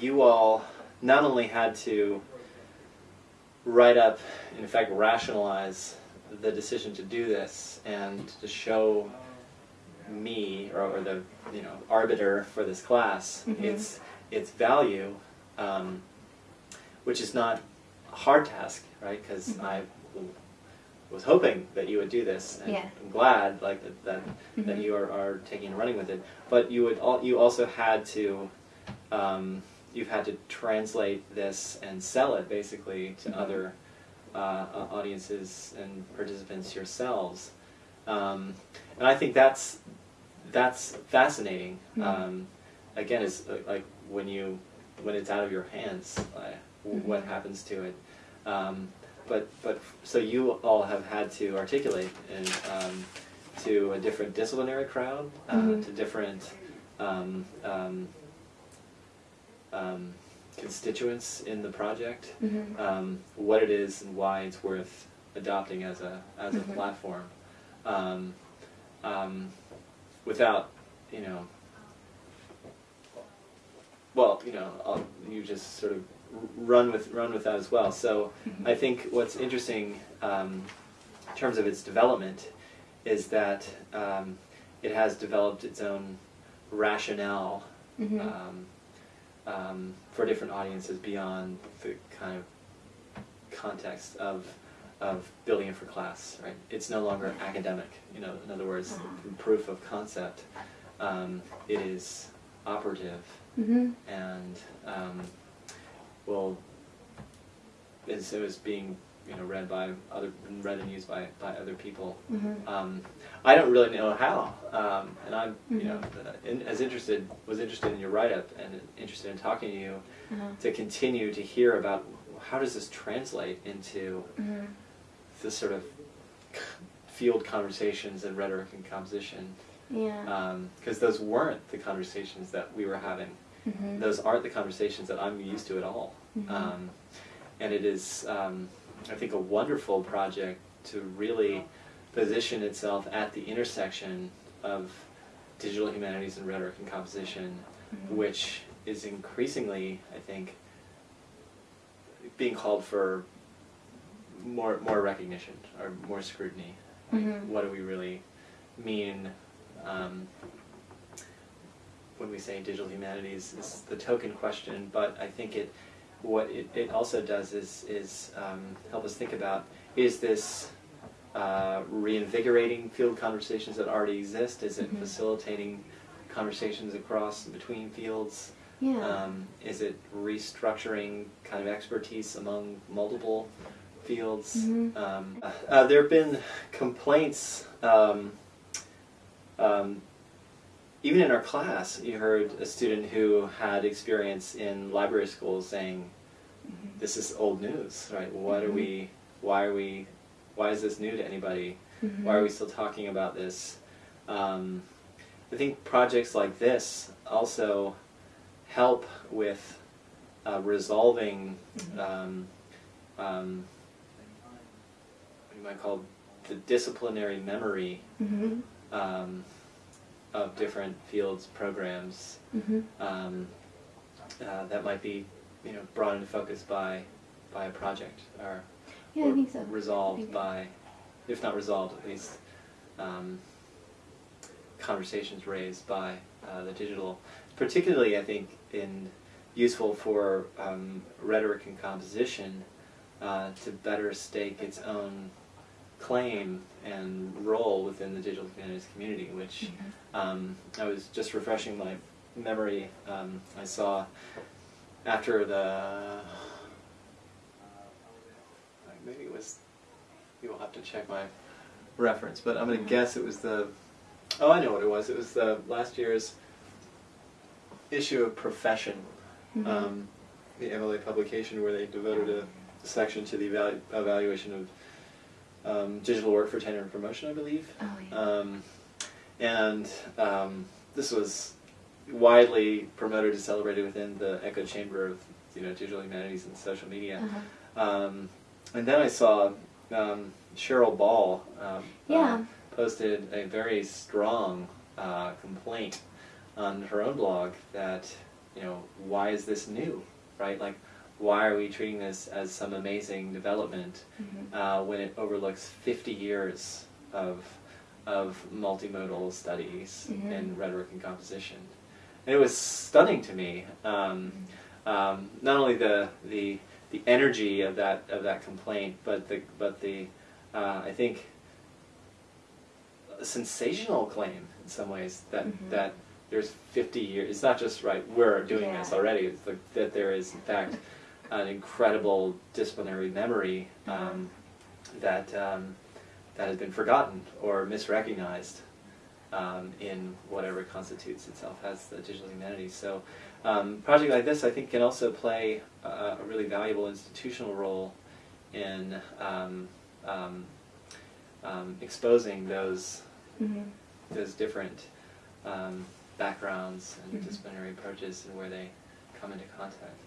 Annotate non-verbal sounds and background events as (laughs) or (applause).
you all not only had to write up, in fact, rationalize the decision to do this and to show me or, or the you know arbiter for this class Mhm. its its value, um, which is not a hard task, right? Because Mhm. I was hoping that you would do this, and Yeah. I'm glad like that that, that Mhm. you are, are taking and running with it. But you would all, you also had to um, you've had to translate this and sell it basically to Mhm. other uh, audiences and participants yourselves. Um, and I think that's that's fascinating. Mhm. Um, again, it's uh, like when you when it's out of your hands, uh, w- what Mhm. happens to it. Um, but but so you all have had to articulate and um, to a different disciplinary crowd, uh, Mhm. to different um, um, um, constituents in the project, Mhm. um, what it is and why it's worth adopting as a as a Mhm. platform, um, um, without you know. Well, you know, I'll, you just sort of run with run with that as well. So Mhm. I think what's interesting um, in terms of its development is that um, it has developed its own rationale Mhm. Um, for different audiences beyond the kind of context of of building it for class, right? It's no longer academic, you know. In other words, Uh-huh. proof of concept. Um, it is operative Mhm. and um, will is it was being you know read by other read and used by by other people. Mhm. Um, I don't really know how, um, and I'm you know Mhm. in, as interested was interested in your write up and interested in talking to you Uh-huh. to continue to hear about how does this translate into Mhm. this sort of field conversations and rhetoric and composition Yeah. because those weren't the conversations that we were having Mhm. those aren't the conversations that I'm used to at all. Mhm. Um, and it is, um, I think, a wonderful project to really position itself at the intersection of digital humanities and rhetoric and composition, Mhm. which is increasingly, I think, being called for more more recognition or more scrutiny. Like, Mhm. What do we really mean? Um, when we say digital humanities is the token question, but I think it what it, it also does is is um, help us think about is this uh, reinvigorating field conversations that already exist? Is it Mhm. facilitating conversations across and between fields? Yeah. Um, is it restructuring kind of expertise among multiple fields? Mhm. Um, uh, there have been complaints. Um, um, even in our class, you heard a student who had experience in library school saying, Mhm. "This is old news, right? What are Mhm. we? Why are we? Why is this new to anybody? Mhm. Why are we still talking about this?" Um, I think projects like this also help with uh, resolving um, um, what you might call the disciplinary memory Mhm. um, of different fields programs Mhm. um, uh, that might be you know brought into focus by by a project or, Yeah, or so. resolved by if not resolved at least um, conversations raised by uh, the digital particularly I think in useful for um, rhetoric and composition uh, to better stake its own claim and role within the digital humanities community, which Mhm. um, I was just refreshing my memory. Um, I saw after the maybe it was you'll have to check my reference, but I'm going to Mhm. guess it was the oh I know what it was. It was the last year's issue of Profession, Mhm. um, the MLA publication where they devoted a section to the evalu- evaluation of um, digital work for tenure and promotion, I believe. Oh, yeah. Um, and um, this was widely promoted and celebrated within the echo chamber of you know digital humanities and social media. Uh-huh. Um, and then I saw um, Cheryl Ball um, Yeah. uh, posted a very strong uh, complaint on her own blog that you know, why is this new, right? Like, why are we treating this as some amazing development Mhm. uh, when it overlooks 50 years of, of multimodal studies Mhm. in rhetoric and composition? And it was stunning to me. Um, um, not only the, the, the energy of that, of that complaint, but the, but the uh, I think, sensational claim in some ways that, Mhm. that there's 50 years, it's not just, right, we're doing this already, it's like, that there is in fact (laughs) an incredible disciplinary memory um, that, um, that has been forgotten or misrecognized um, in whatever constitutes itself as the digital humanities. So, um, a project like this, I think, can also play a, a really valuable institutional role in um, um, um, exposing those Mhm. those different um, backgrounds and Mhm. disciplinary approaches and where they come into contact.